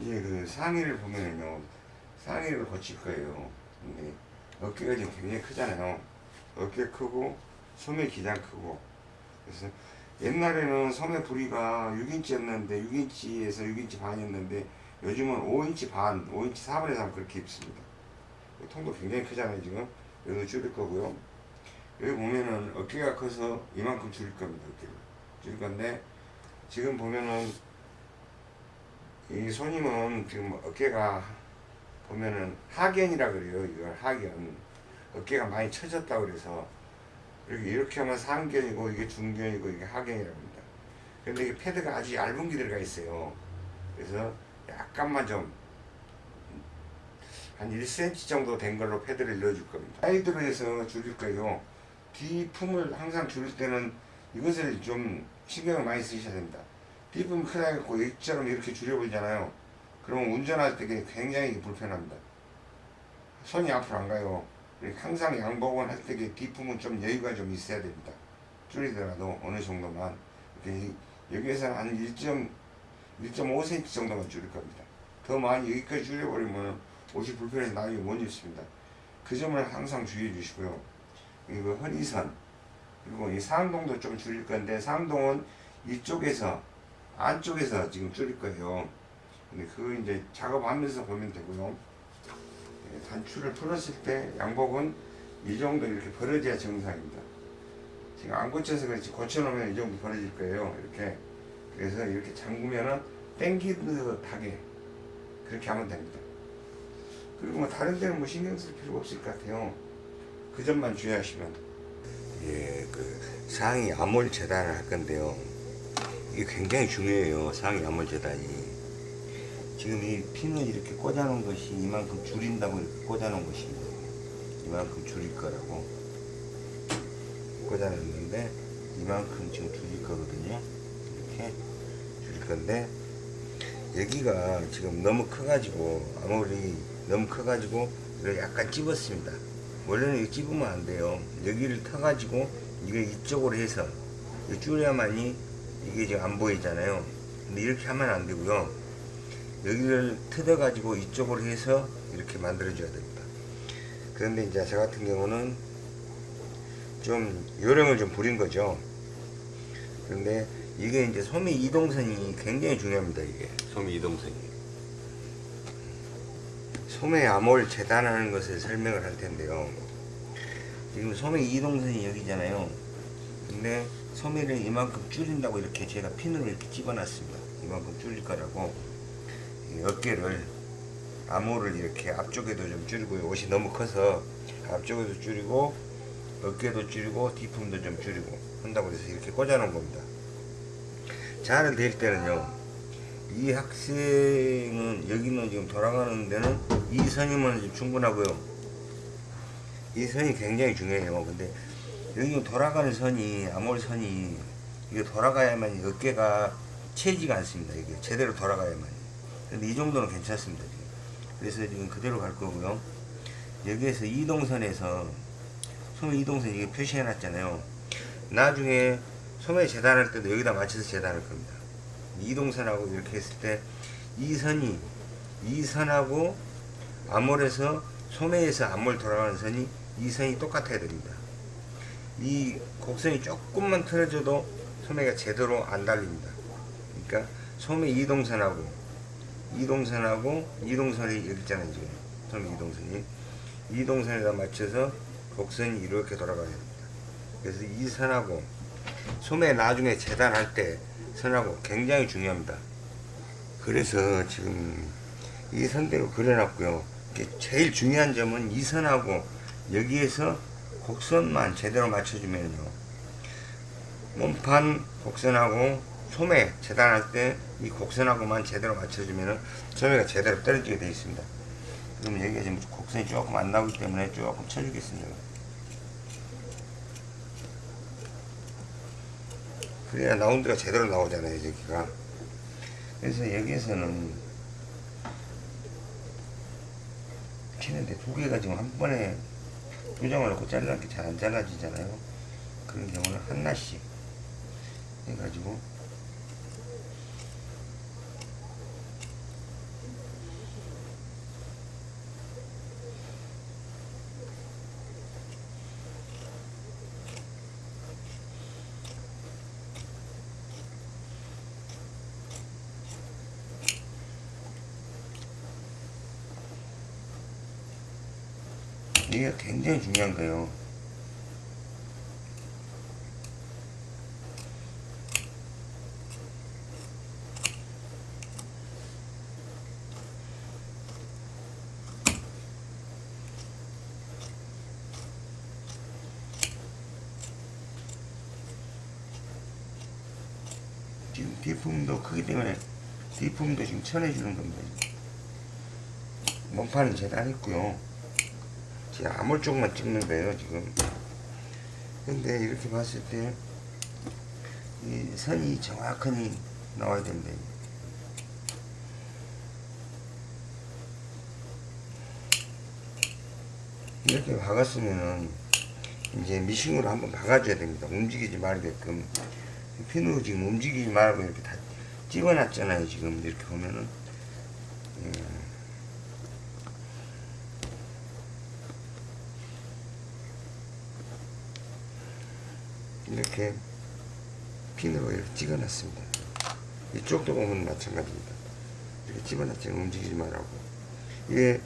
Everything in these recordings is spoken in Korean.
이제 그 상의를 보면은요 상의를 거칠 거예요. 근데 어깨가 지금 굉장히 크잖아요. 어깨 크고 소매 기장 크고. 그래서 옛날에는 소매 부리가 6인치였는데 6인치에서 6인치 반이었는데 요즘은 5인치 반 5인치 4분의 3 그렇게 입습니다. 통도 굉장히 크잖아요 지금. 여기도 줄일 거고요. 여기 보면은 어깨가 커서 이만큼 줄일 겁니다 어깨를. 줄일 건데 지금 보면은 이 손님은 지금 어깨가 보면은 하견이라 그래요. 이걸 하견. 어깨가 많이 처졌다 그래서 이렇게 이렇게 하면 상견이고 이게 중견이고 이게 하견이라고 합니다. 근데 이게 패드가 아주 얇은 게 들어가 있어요. 그래서 약간만 좀 한 1cm 정도 된 걸로 패드를 넣어줄 겁니다. 사이드로 해서 줄일 거예요. 뒤품을 항상 줄일 때는 이것을 좀 신경을 많이 쓰셔야 됩니다. 뒷품 크다 해갖고 이처럼 이렇게 줄여버리잖아요. 그러면 운전할 때 굉장히 불편합니다. 손이 앞으로 안 가요. 항상 양복은 할 때 뒷품은 좀 여유가 좀 있어야 됩니다. 줄이더라도 어느 정도만. 여기에서는 한 1.5cm 정도만 줄일 겁니다. 더 많이 여기까지 줄여버리면 옷이 불편해서 나중에 못 입습니다. 그 점을 항상 주의해 주시고요. 이거 허리선 그리고 이 상동도 좀 줄일 건데 상동은 이쪽에서 안쪽에서 지금 줄일 거예요. 근데 그거 이제 작업하면서 보면 되고요. 예, 단추를 풀었을 때 양복은 이 정도 이렇게 벌어져야 정상입니다. 지금 안 고쳐서 그렇지 고쳐놓으면 이 정도 벌어질 거예요. 이렇게 그래서 이렇게 잠그면은 땡기듯하게 그렇게 하면 됩니다. 그리고 뭐 다른 데는 뭐 신경 쓸 필요가 없을 것 같아요. 그 점만 주의하시면 예, 그 상의 암홀 재단을 할 건데요. 이게 굉장히 중요해요. 상의 암홀 재단이. 지금 이 핀을 이렇게 꽂아 놓은 것이 이만큼 줄인다고 이렇게 꽂아 놓은 것입니다. 이만큼 줄일 거라고 꽂아 놨는데 이만큼 지금 줄일 거거든요. 이렇게 줄일 건데 여기가 지금 너무 커 가지고 아무리 너무 커 가지고 이걸 약간 찝었습니다. 원래는 이거 찝으면 안 돼요. 여기를 터 가지고 이거 이쪽으로 해서 줄여야만이 이게 지금 안 보이잖아요. 근데 이렇게 하면 안 되고요. 여기를 뜯어 가지고 이쪽으로 해서 이렇게 만들어 줘야 됩니다. 그런데 이제 저 같은 경우는 좀 요령을 좀 부린 거죠. 그런데 이게 이제 소매 이동선이 굉장히 중요합니다. 이게 소매 이동선이. 소매 암홀 재단하는 것을 설명을 할 텐데요. 지금 소매 이동선이 여기잖아요. 근데 소매를 이만큼 줄인다고 이렇게 제가 핀으로 이렇게 집어놨습니다. 이만큼 줄일 거라고 어깨를 암호를 이렇게 앞쪽에도 좀 줄이고 옷이 너무 커서 앞쪽에도 줄이고 어깨도 줄이고 뒤품도 좀 줄이고 한다고 해서 이렇게 꽂아 놓은 겁니다. 자를 댈 때는요. 이 학생은 여기는 지금 돌아가는 데는 이 선이면 충분하고요. 이 선이 굉장히 중요해요. 근데 여기 돌아가는 선이 아몰 선이 이게 돌아가야만 어깨가 채지가 않습니다. 이게 제대로 돌아가야만. 근데 이 정도는 괜찮습니다. 지금. 그래서 지금 그대로 갈 거고요. 여기에서 이동선에서 소매 이동선 이게 표시해 놨잖아요. 나중에 소매 재단할 때도 여기다 맞춰서 재단할 겁니다. 이동선하고 이렇게 했을 때 이 선이 이 선하고 암몰에서 소매에서 암몰 돌아가는 선이 이 선이 똑같아야 됩니다. 이 곡선이 조금만 틀어져도 소매가 제대로 안 달립니다. 그러니까 소매 이동선하고 이동선하고 이동선이 여기 있잖아요 지금 소매 이동선이 이동선에다 맞춰서 곡선이 이렇게 돌아가야 됩니다. 그래서 이 선하고 소매 나중에 재단할 때 선하고 굉장히 중요합니다. 그래서 지금 이 선대로 그려놨고요. 제일 중요한 점은 이 선하고 여기에서 곡선만 제대로 맞춰주면요. 몸판 곡선하고 소매 재단할 때 이 곡선하고만 제대로 맞춰주면 소매가 제대로 떨어지게 되어 있습니다. 그럼 여기가 지금 곡선이 조금 안 나오기 때문에 조금 쳐주겠습니다. 그래야 라운드가 제대로 나오잖아요 여기가 그래서 여기에서는 치는데 두 개가 지금 한 번에 두 장을 넣고 잘라는 게 잘 안 잘라지잖아요. 그런 경우는 하나씩 해가지고 굉장히 중요한 거예요. 지금 뒷품도 크기 때문에 뒷품도 지금 쳐내주는 겁니다. 몸판은 재단했고요. 지금 아몰 쪽만 찍는 거예요, 지금. 근데 이렇게 봤을 때, 이 선이 정확하니 나와야 됩니다. 이렇게 박았으면은, 이제 미싱으로 한번 박아줘야 됩니다. 움직이지 말게끔. 핀으로 지금 움직이지 말고 이렇게 다 찍어놨잖아요, 지금. 이렇게 보면은. 음. 이렇게 핀으로 이렇게 찍어놨습니다. 이쪽도 보면 마찬가지입니다. 이렇게 집어놨잖아요. 움직이지 말라고. 이게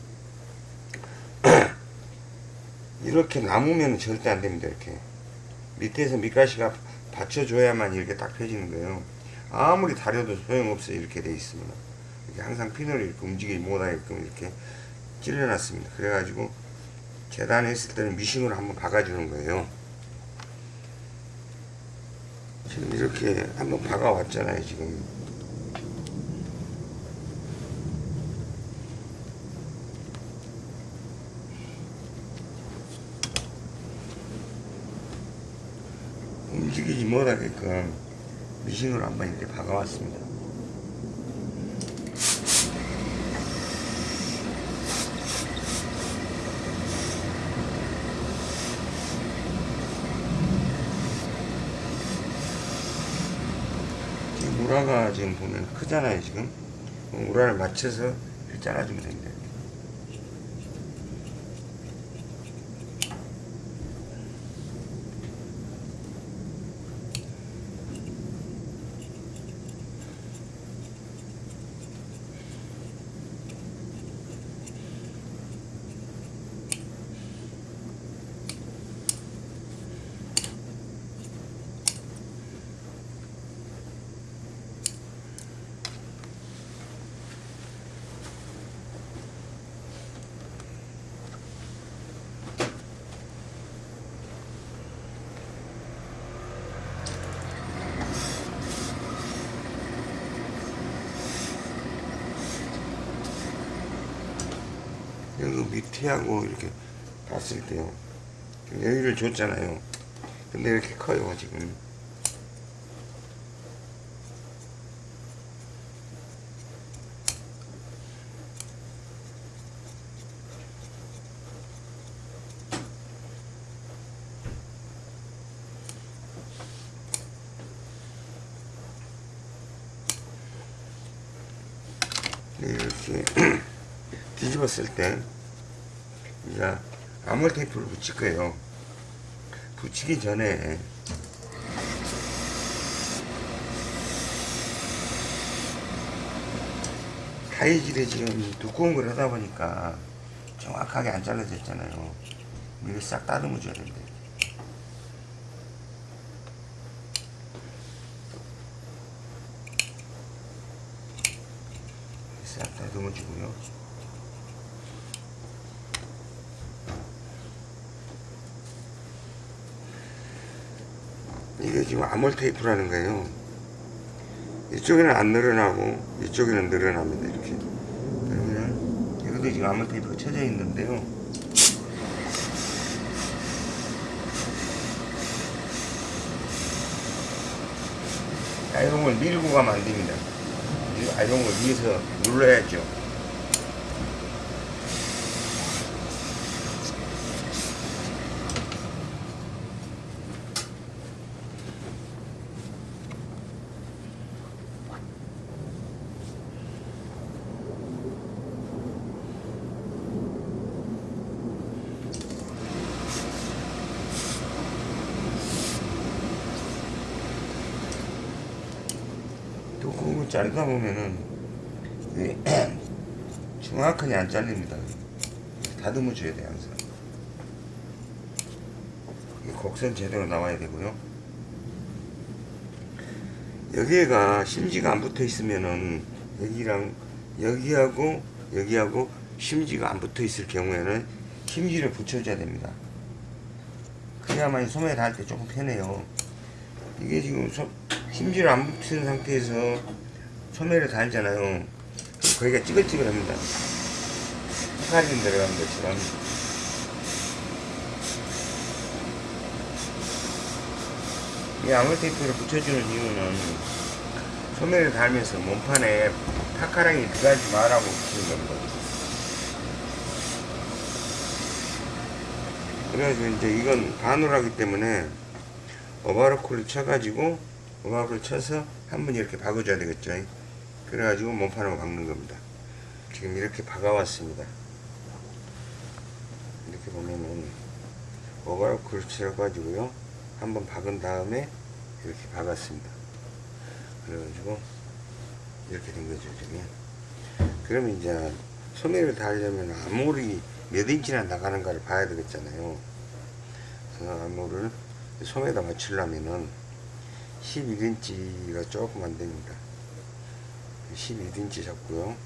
이렇게 남으면 절대 안 됩니다. 이렇게 밑에서 밑가시가 받쳐줘야만 이렇게 딱 펴지는 거예요. 아무리 다려도 소용없어요. 이렇게 돼 있으면 이렇게 항상 핀을 이렇게 움직이지 못하게끔 이렇게 찔러놨습니다. 그래가지고 재단했을 때는 미싱으로 한번 박아주는 거예요. 지금 이렇게 한번 박아왔잖아요. 지금 움직이지 못하게끔 미싱으로 한번 이렇게 박아왔습니다. 지금 우라가 지금 보면 크잖아요 지금. 우라를 맞춰서 이렇게 잘라주면 됩니다 밑에하고 이렇게 봤을 때요. 여기를 줬잖아요. 근데 이렇게 커요 지금. 이렇게 뒤집었을 때 이제 아몰 테이프를 붙일 거예요. 붙이기 전에 가위질이 지금 두꺼운 걸 하다 보니까 정확하게 안 잘라졌잖아요. 이거 싹 다듬어 줘야. 싹 다듬어 주고요. 아몰 테이프라는 거예요. 이쪽에는 안 늘어나고 이쪽에는 늘어납니다. 이렇게. 그러면 여기도 지금 아몰 테이프가 쳐져 있는데요. 아이롱을 밀고 가면 안 됩니다. 이 아이롱을 위에서 눌러야죠. 두꺼운 거 자르다 보면은 정확하게 안 잘립니다. 다듬어 줘야 돼 항상. 이 곡선 제대로 나와야 되고요. 여기가 심지가 안 붙어 있으면은 여기랑 여기하고 여기하고 심지가 안 붙어 있을 경우에는 심지를 붙여줘야 됩니다. 그래야만 소매를 할 때 조금 편해요. 이게 지금 소, 심지를 안 붙은 상태에서 소매를 달잖아요. 거기가 찌글찌글합니다. 사진 들어간 것처럼. 이 아몰 테이프를 붙여주는 이유는 소매를 달면서 몸판에 타카랑이 들어가지 말라고 붙이는 겁니다. 그래가지고 이제 이건 반으로하기 때문에 오버로크를 쳐가지고 오버로크를 쳐서 한 번 이렇게 박아줘야 되겠죠. 그래가지고 몸판으로 박는 겁니다. 지금 이렇게 박아왔습니다. 이렇게 보면은 오버로크를 쳐가지고요. 한번 박은 다음에 이렇게 박았습니다. 그래가지고 이렇게 된 거죠. 지금. 그러면 이제 소매를 달려면 아무리 몇 인치나 나가는가를 봐야 되겠잖아요. 그래서 암호를 소매에다 맞추려면은 11인치가 조금 안 됩니다. 11인치 잡고요.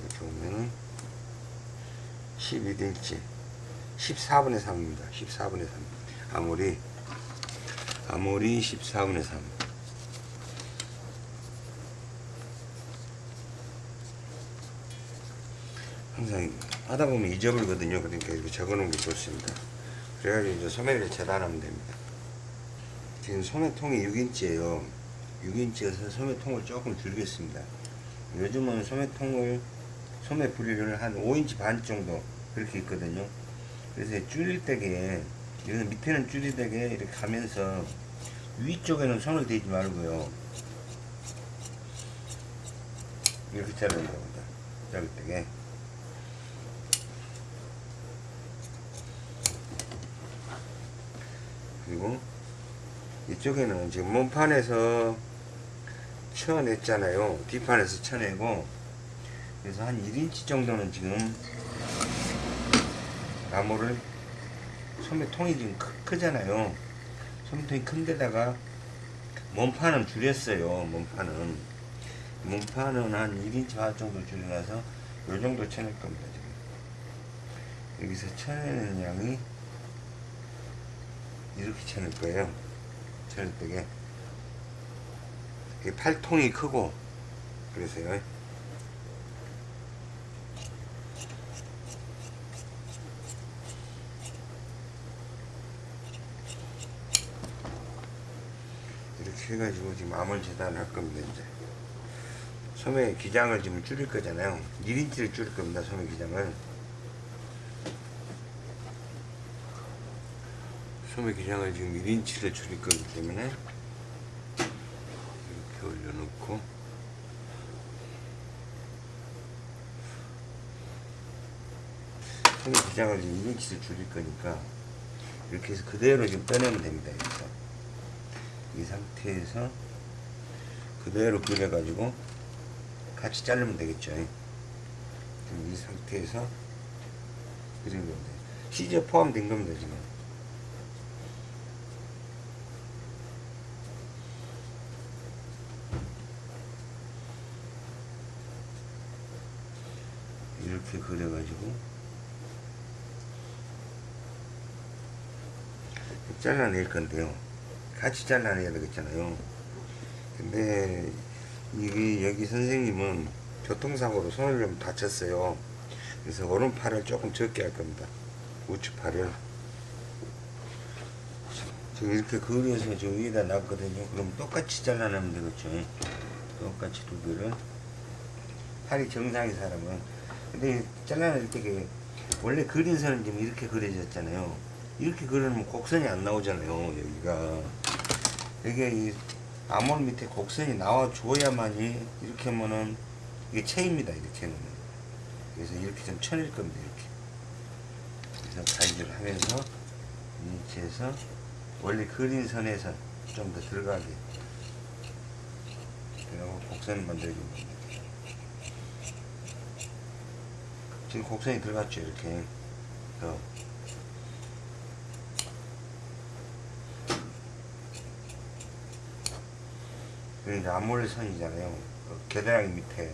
이렇게 보면은 11인치 14분의 3입니다. 14분의 3. 아무리 아무리 14분의 3. 항상 하다 보면 잊어버리거든요. 그러니까 이렇게 적어 놓은 게 좋습니다. 그래가지고 이제 소매를 재단하면 됩니다. 지금 소매통이 6인치예요. 6인치여서 소매통을 조금 줄이겠습니다. 요즘은 소매통을 소매 부리를 한 5인치 반 정도 그렇게 있거든요. 그래서 줄일 때게 이거는 밑에는 줄일 때게 이렇게 가면서 위쪽에는 손을 대지 말고요. 이렇게 자르는 겁니다. 자를 때게. 그리고 이쪽에는 지금 몸판에서 쳐냈잖아요. 뒷판에서 쳐내고 그래서 한 1인치 정도는 지금 나무를 소매통이 지금 크, 잖아요 소매통이 큰 데다가 몸판은 줄였어요. 몸판은 몸판은 한 1인치 반 정도 줄여놔서 요 정도 쳐낼 겁니다. 지금 여기서 쳐내는 양이 이렇게 쳐낼 거예요. 쳐낼 때게 팔통이 크고 그래서요. 이렇게 해가지고 지금 암을 재단할 겁니다 이제. 소매 기장을 지금 줄일 거잖아요. 1인치를 줄일 겁니다 소매 기장을. 소매 기장을 지금 1인치를 줄일 거기 때문에 이렇게 올려놓고 기장을 지금 1인치를 줄일 거니까 이렇게 해서 그대로 지금 빼내면 됩니다 여기서 이 상태에서 그대로 그려가지고 같이 자르면 되겠죠. 이 상태에서 그린 겁니다 시제 포함된 겁니다 지금. 이렇게 그려가지고 잘라낼 건데요. 같이 잘라내야 되겠잖아요. 근데 이게 여기 선생님은 교통사고로 손을 좀 다쳤어요. 그래서 오른팔을 조금 적게 할 겁니다. 우측팔을. 지금 이렇게 그려서 저 위에다 놨거든요. 그럼 똑같이 잘라내면 되겠죠. 똑같이 두 개를. 팔이 정상인 사람은. 근데 잘라낼 때 원래 그린 선은 지금 이렇게 그려졌잖아요 이렇게 그리면 곡선이 안 나오잖아요 여기가. 여기 이 암홀 밑에 곡선이 나와 줘야만이 이렇게 하면은 이게 체입니다 이렇게 하면은 그래서 이렇게 좀 쳐낼 겁니다 이렇게. 그래서 가위질을 하면서 이체에서 원래 그린 선에서 좀 더 들어가게. 그리고 곡선을 만들어줍니다. 지금 곡선이 들어갔죠 이렇게. 더 그리고 이제 암몰선이잖아요. 그 겨드랑이 밑에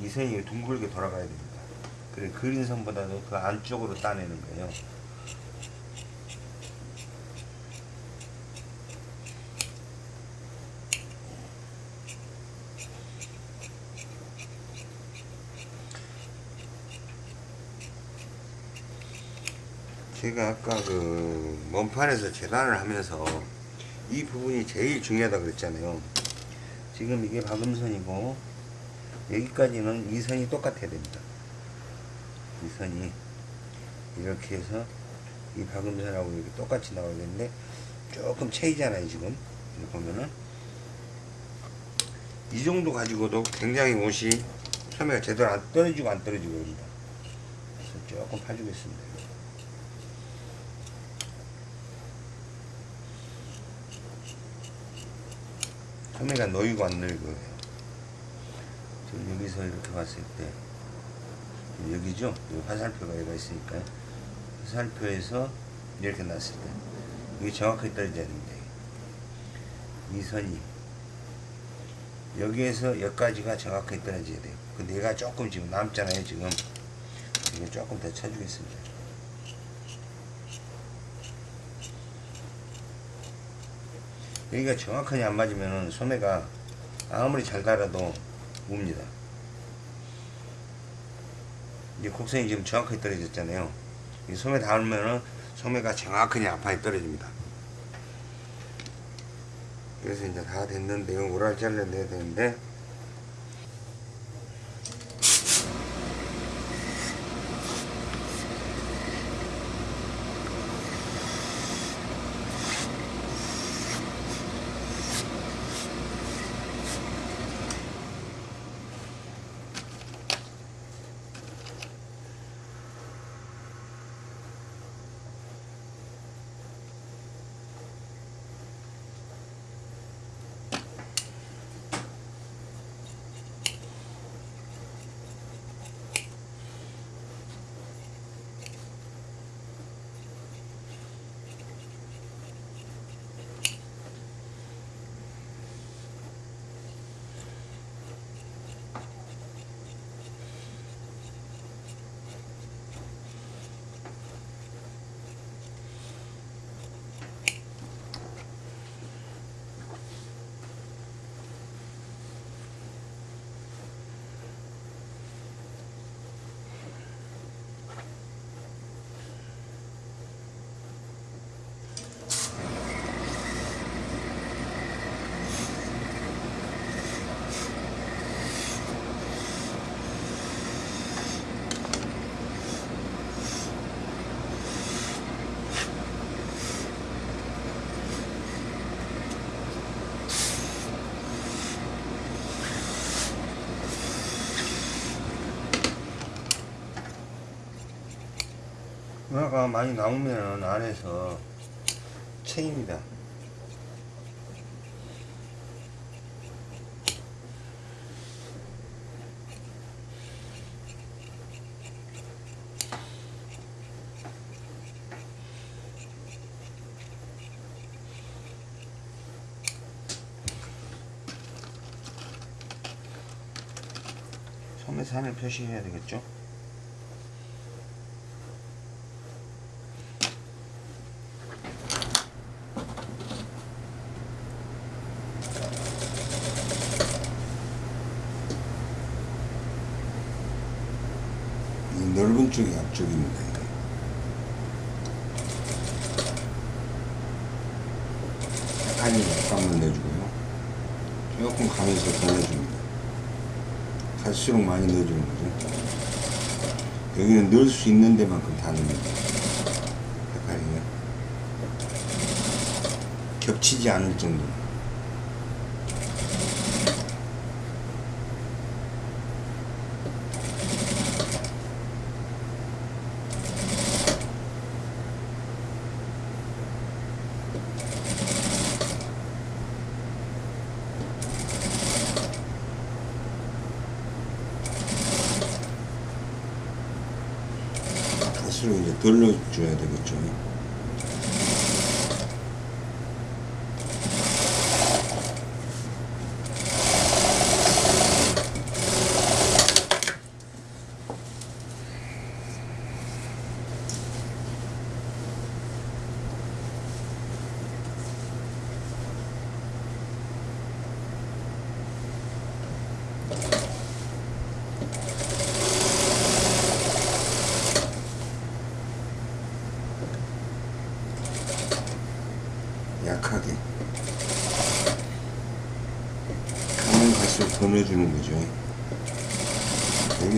이 선이 둥글게 돌아가야 됩니다. 그리고 그린 선보다도 그 안쪽으로 따내는 거예요. 제가 아까 그 먼판에서 재단을 하면서 이 부분이 제일 중요하다 그랬잖아요. 지금 이게 박음선이고 여기까지는 이 선이 똑같아야 됩니다. 이 선이 이렇게 해서 이 박음선하고 이렇게 똑같이 나와야 되는데 조금 차이잖아요 지금 이렇게 보면은 이 정도 가지고도 굉장히 옷이 소매가 제대로 안 떨어지고 안 떨어지고 그럽니다. 조금 파주겠습니다. 소매가 놓이고 안 지금 여기서 이렇게 봤을 때 여기죠? 여기 화살표가 여기가 있으니까 화살표에서 이렇게 놨을 때 이게 정확하게 떨어져야 됩니다. 이 선이 여기에서 여기까지가 정확하게 떨어져야 돼요. 근데 얘가 조금 지금 남잖아요. 지금 이거 조금 더 쳐주겠습니다. 여기가 정확하게 안 맞으면 소매가 아무리 잘 달아도 웁니다. 이제 곡선이 지금 정확하게 떨어졌잖아요. 이 소매 닿으면은 소매가 정확하게 앞판에 떨어집니다. 그래서 이제 다 됐는데요. 오랄 잘라내야 되는데 은하가 많이 나오면 안에서 체입니다. 소매산을 표시해야 되겠죠? 이 넓은 쪽이 앞쪽입니다. 이게. 약간이 약간만 내주고요. 조금 가면서 더 내줍니다. 갈수록 많이 넣어주는 거죠. 여기는 넣을 수 있는 데만큼 다 넣습니다. 약간이요. 겹치지 않을 정도. 갈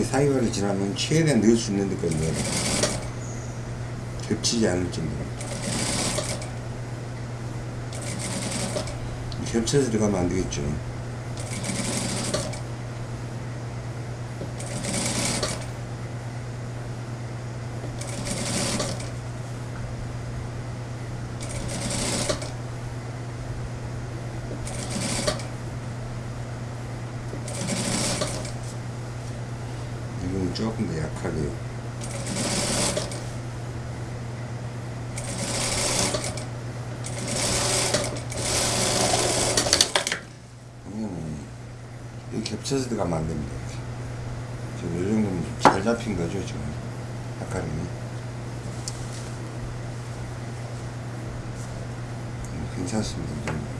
사이월을 지나면 최대한 넣을 수 있는 데까지 겹치지 않을 정도로. 겹쳐서 들어가면 안 되겠죠. 겹쳐서 들어가면 안 됩니다. 지금 이 정도면 좀잘 잡힌 거죠, 지금. 아까는. 음, 괜찮습니다, 이 정도.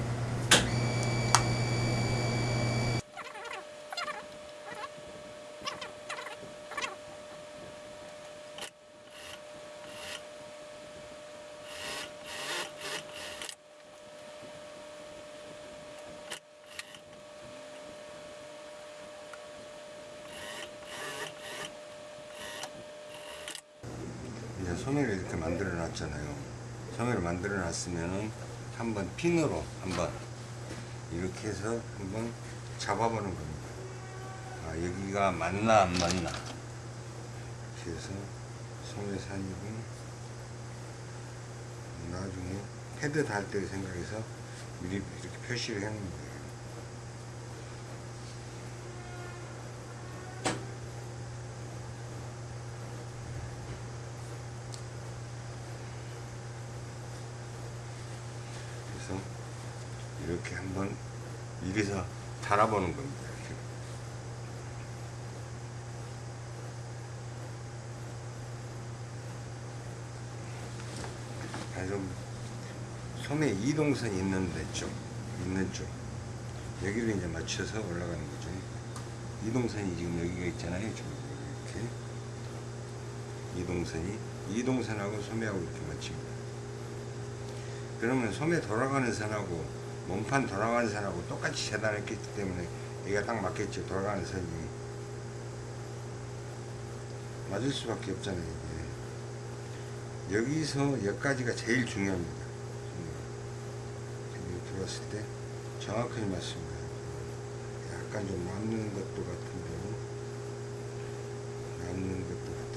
이제 소매를 이렇게 만들어 놨잖아요. 놨으면은 한번 핀으로 한번 이렇게 해서 한번 잡아보는 겁니다. 아, 여기가 맞나 안 맞나. 해서 소매산이고 나중에 패드 달 때 생각해서 미리 이렇게 표시를 거예요. 그래서 이렇게 한번 미리서 달아보는 겁니다. 이렇게. 그래서 소매 이동선이 있는 데 쪽, 있는 쪽 여기를 이제 맞춰서 올라가는 거죠. 이동선이 지금 여기가 있잖아요. 이렇게 이동선이 이동선하고 소매하고 이렇게 맞춥니다. 그러면 소매 돌아가는 선하고 몸판 돌아가는 선하고 똑같이 재단했기 때문에 여기가 딱 맞겠죠. 돌아가는 선이 맞을 수밖에 없잖아요. 이게. 여기서 여기까지가 제일 중요합니다. 들어왔을 때 정확하게 맞습니다. 약간 좀 남는 것도 같은데 남는 것도 같은데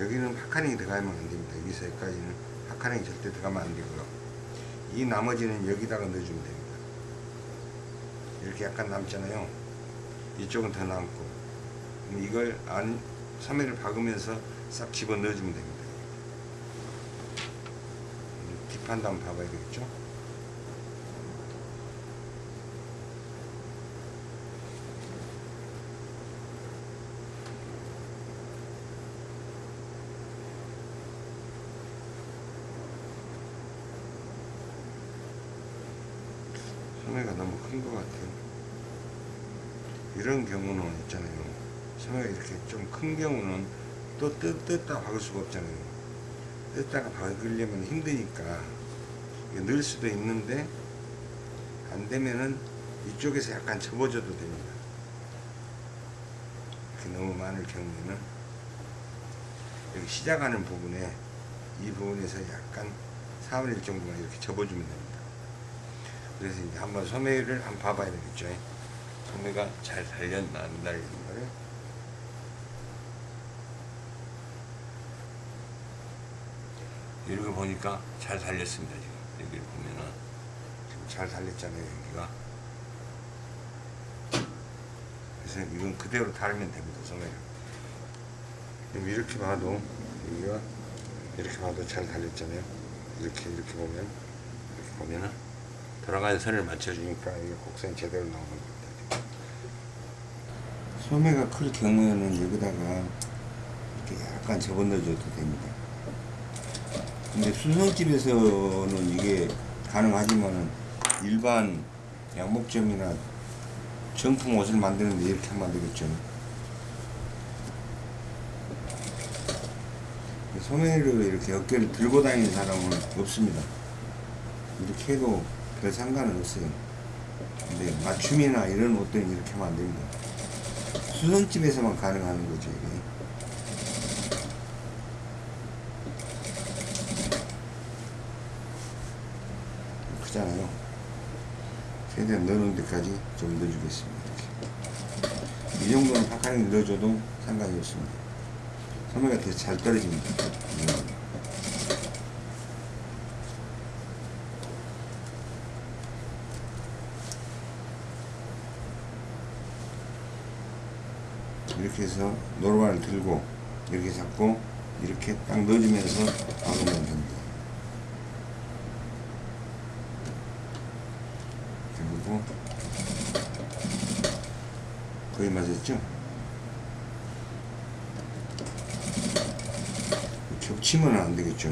여기는 파카링이 들어가면 안 됩니다. 여기서 여기까지는 파카링이 절대 들어가면 안 되고요. 이 나머지는 여기다가 넣어주면 됩니다. 이렇게 약간 남잖아요. 이쪽은 더 남고. 이걸 안, 소매를 박으면서 싹 집어 넣어주면 됩니다. 뒷판도 한번 봐봐야 되겠죠? 소매가 너무 큰 것 같아요. 이런 경우는 있잖아요. 소매가 이렇게 좀 큰 경우는 또 뜯, 뜯다 박을 수가 없잖아요. 뜯다가 박으려면 힘드니까 넣을 수도 있는데 안 되면은 이쪽에서 약간 접어줘도 됩니다. 너무 많을 경우에는 여기 시작하는 부분에 이 부분에서 약간 4분의 1 정도만 이렇게 접어주면 됩니다. 그래서 이제 한번 소매를 한번 봐봐야 되겠죠. 소매가 잘 달렸나 안 달렸나를. 이렇게 보니까 잘 달렸습니다. 지금 여기를 보면은 지금 잘 달렸잖아요. 여기가. 그래서 이건 그대로 달면 됩니다. 소매를. 그럼 이렇게 봐도 여기가 이렇게 봐도 잘 달렸잖아요. 이렇게 이렇게 보면 이렇게 보면은 돌아가는 선을 맞춰주니까 이게 곡선이 제대로 나오는 겁니다. 소매가 클 경우에는 여기다가 이렇게 약간 접어넣어줘도 됩니다. 근데 수성집에서는 이게 가능하지만은 일반 양목점이나 정품 옷을 만드는데 이렇게 되겠죠. 소매를 이렇게 어깨를 들고 다니는 사람은 없습니다. 이렇게 해도 별 상관은 없어요. 근데 맞춤이나 이런 옷들은 이렇게 됩니다. 수선집에서만 가능한 거죠, 이게. 크잖아요. 최대한 넣는 데까지 좀 넣어주겠습니다. 이렇게. 이 정도는 파카링 넣어줘도 상관이 없습니다. 소매가 되게 잘 떨어집니다. 음. 이렇게 해서 노루발을 들고 이렇게 잡고 이렇게 딱 넣어주면서 박으면 됩니다. 그리고 거의 맞았죠? 겹치면 안 되겠죠.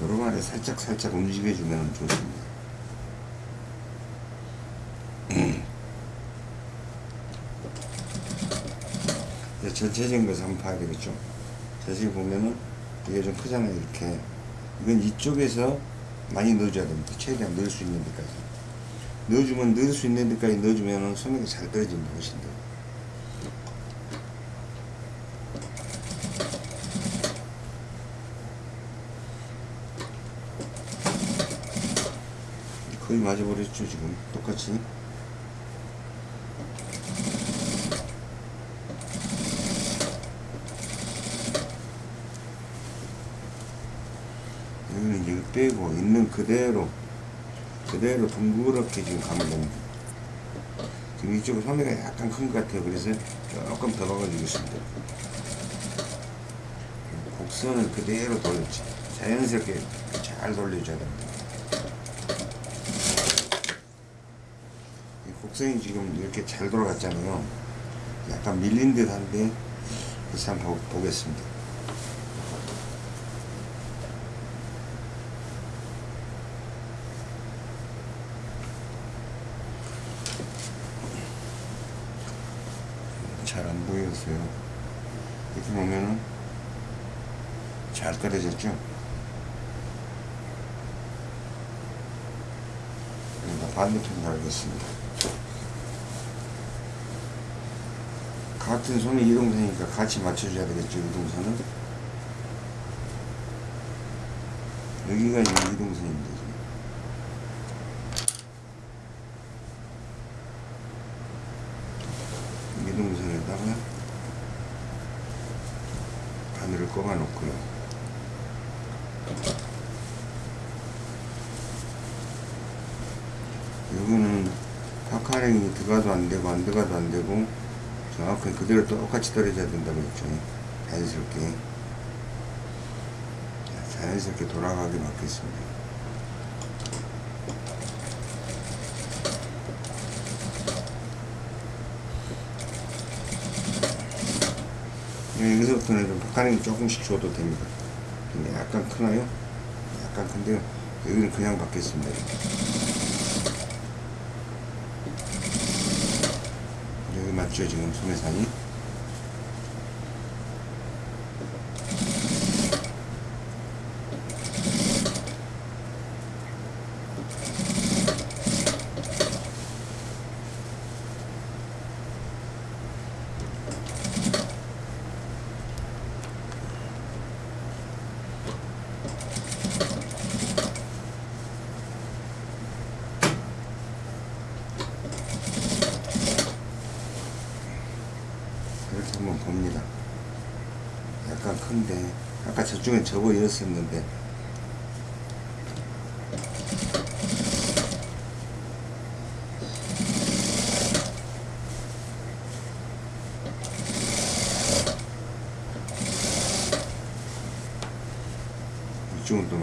노루발에 살짝 살짝 움직여주면 좋습니다. 전체적인 것을 한번 봐야 되겠죠. 자세히 보면은 이게 좀 크잖아요. 이렇게. 이건 이쪽에서 많이 넣어줘야 됩니다. 최대한 넣을 수 있는 데까지. 넣어주면 넣을 수 있는 데까지 넣어주면은 소매가 잘 떨어집니다. 훨씬 더. 거의 맞아버렸죠 지금 똑같이 여기는 이제 빼고 있는 그대로 그대로 둥그렇게 지금 가면 됩니다. 지금 이쪽은 소매가 약간 큰 것 같아요. 그래서 조금 더 박아주겠습니다. 곡선을 그대로 돌렸지 자연스럽게 잘 돌려줘야 됩니다. 이 곡선이 지금 이렇게 잘 돌아갔잖아요. 약간 밀린 듯 한데 그래서 한번 보- 보겠습니다 잘 안 보였어요. 이렇게 보면은 잘 떨어졌죠? 그러니까 반대편 달겠습니다. 같은 손의 이동선이니까 같이 맞춰줘야 되겠죠, 이동선은? 여기가 이동선입니다. 이동선에다가 바늘을 꼽아 놓고요. 이거는 파카링이 들어가도 안 되고 안 들어가도 안 되고 정확하게 그대로 똑같이 떨어져야 된다고 했죠. 자연스럽게 자, 자연스럽게 돌아가게 맞겠습니다. 예, 여기서부터는 좀 박하는 조금씩 줘도 됩니다. 근데 약간 크나요? 약간 큰데요. 여기는 그냥 받겠습니다. 맞죠 지금 소매산이? 이렇게 한번 봅니다. 약간 큰데 아까 접어 이었었는데 이쪽은 또.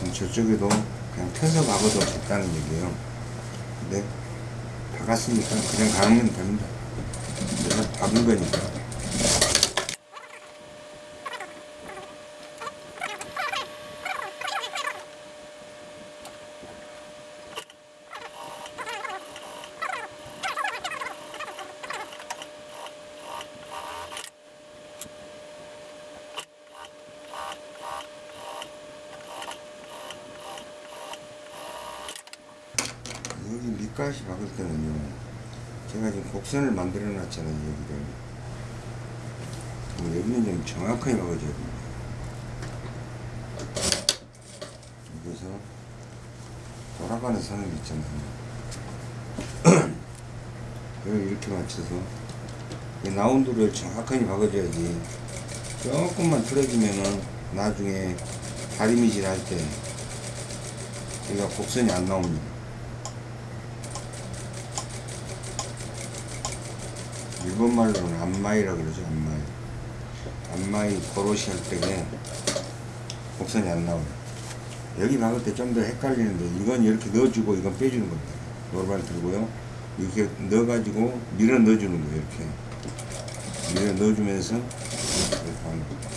그럼 저쪽에도 그냥 펴서 박아도 됐다는 얘기예요. 근데 박았으니까 그냥 가면 됩니다. 내가 박은 거니까. 밑가시 박을 때는요. 제가 지금 곡선을 만들어 놨잖아요 여기를. 그럼 여기는 좀 정확하게 박아줘야 됩니다. 여기서 돌아가는 선을 있잖아요. 여기 이렇게 맞춰서 이 라운드를 정확하게 박아줘야지. 조금만 틀어지면은 나중에 다리미질 할 때 여기가 곡선이 안 나옵니다 일본 말로는 안마이라 그러죠 안마이. 안마이 고로시 할 때에 곡선이 안 나와요. 여기 박을 때 좀 더 헷갈리는데 이건 이렇게 넣어주고 이건 빼주는 겁니다. 노르발 들고요. 이렇게 넣어가지고 밀어 넣어주는 거예요 이렇게. 밀어 넣어주면서 이렇게 하는 겁니다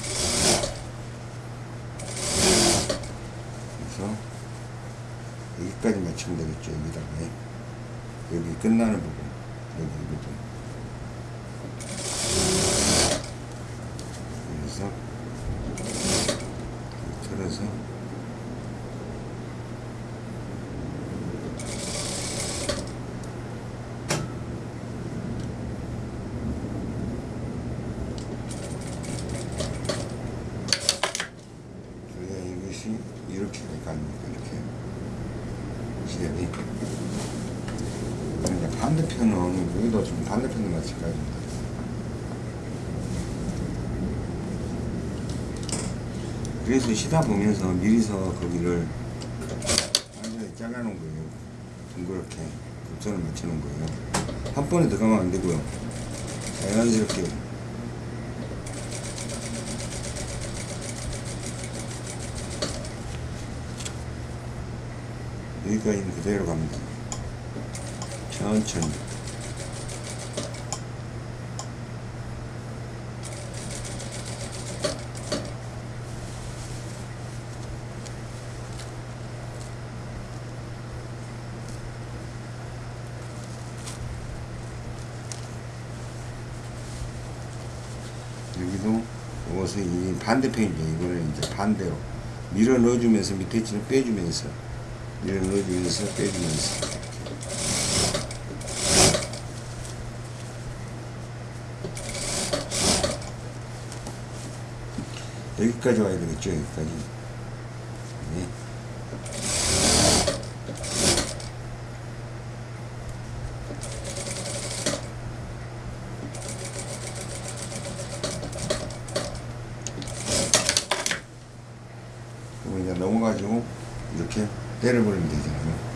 그래서 여기까지 맞추면 되겠죠 여기다가 여기 끝나는 부분 여기 이 부분 그래서 틀어서 우리가 이것이 이렇게 갑니다 이렇게 시접이 그럼 이제 반대편은 여기도 좀 반대편도 마찬가지입니다 그래서 시다 보면서 미리서 거기를 완전히 잘라놓은 거예요. 둥그렇게 곡선을 맞춰놓은 거예요. 한 번에 들어가면 안 되고요. 자연스럽게 여기까지는 그대로 갑니다. 천천히. 여기도 이것은 이 반대편이죠. 이거는 이제 반대로 밀어 넣어주면서 밑에 치는 빼주면서 밀어 넣어주면서 빼주면서 여기까지 와야 되겠죠. 여기까지. 네. 그리고 이제 넘어가지고 이렇게 때려버리면 되잖아요.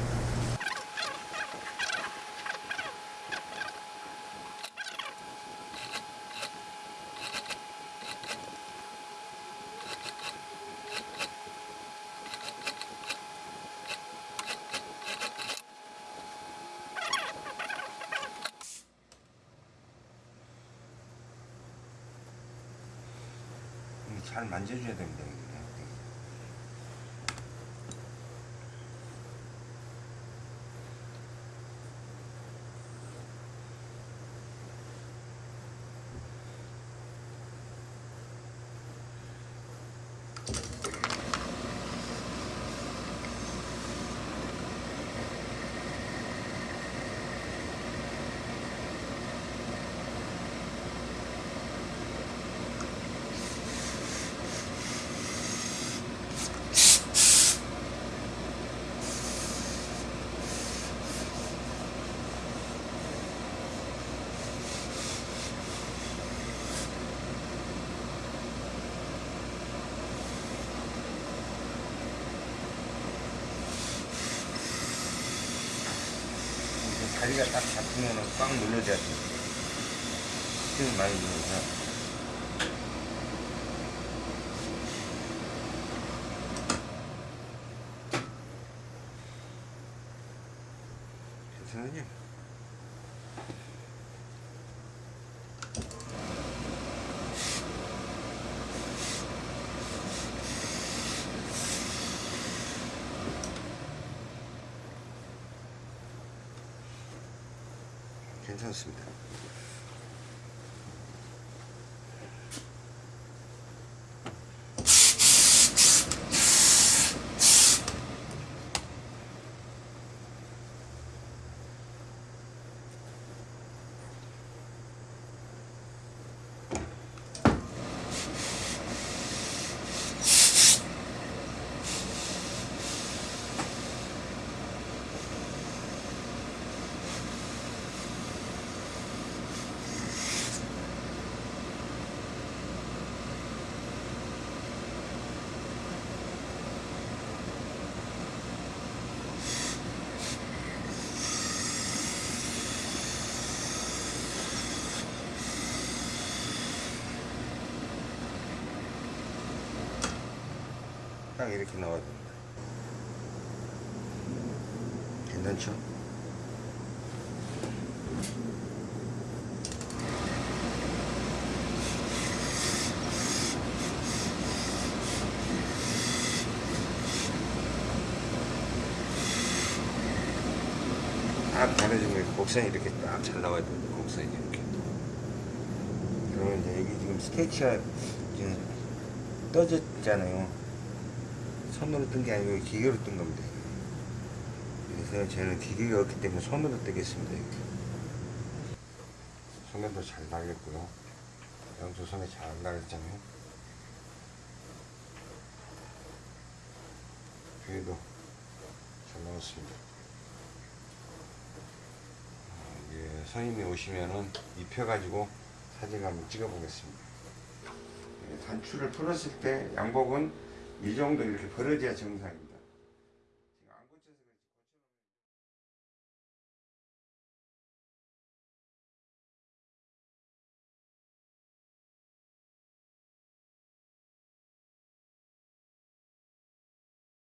이게 잘 만져줘야 됩니다. 이게. 이제 다리가 딱 잡히면 꽉 눌러줘야 돼. 힘을 많이 주면서. 괜찮으냐? 괜찮습니다. 딱 이렇게 나와야 됩니다. 괜찮죠? 딱 가려지면 곡선이 이렇게 딱 잘 나와야 됩니다. 곡선이 이렇게. 그러면 이제 여기 지금 스테이치가 지금 떠졌잖아요. 손으로 뜬 게 아니고 기계로 뜬 겁니다. 그래서 저는 기계가 없기 때문에 손으로 뜨겠습니다. 손에도 잘 나겠고요. 양쪽 손에 잘 나겠잖아요. 뒤에도 잘 나왔습니다. 어, 예, 선임이 오시면은 입혀가지고 사진 한번 찍어보겠습니다. 예, 단추를 풀었을 때 양복은 이 정도 이렇게 벌어져야 정상입니다.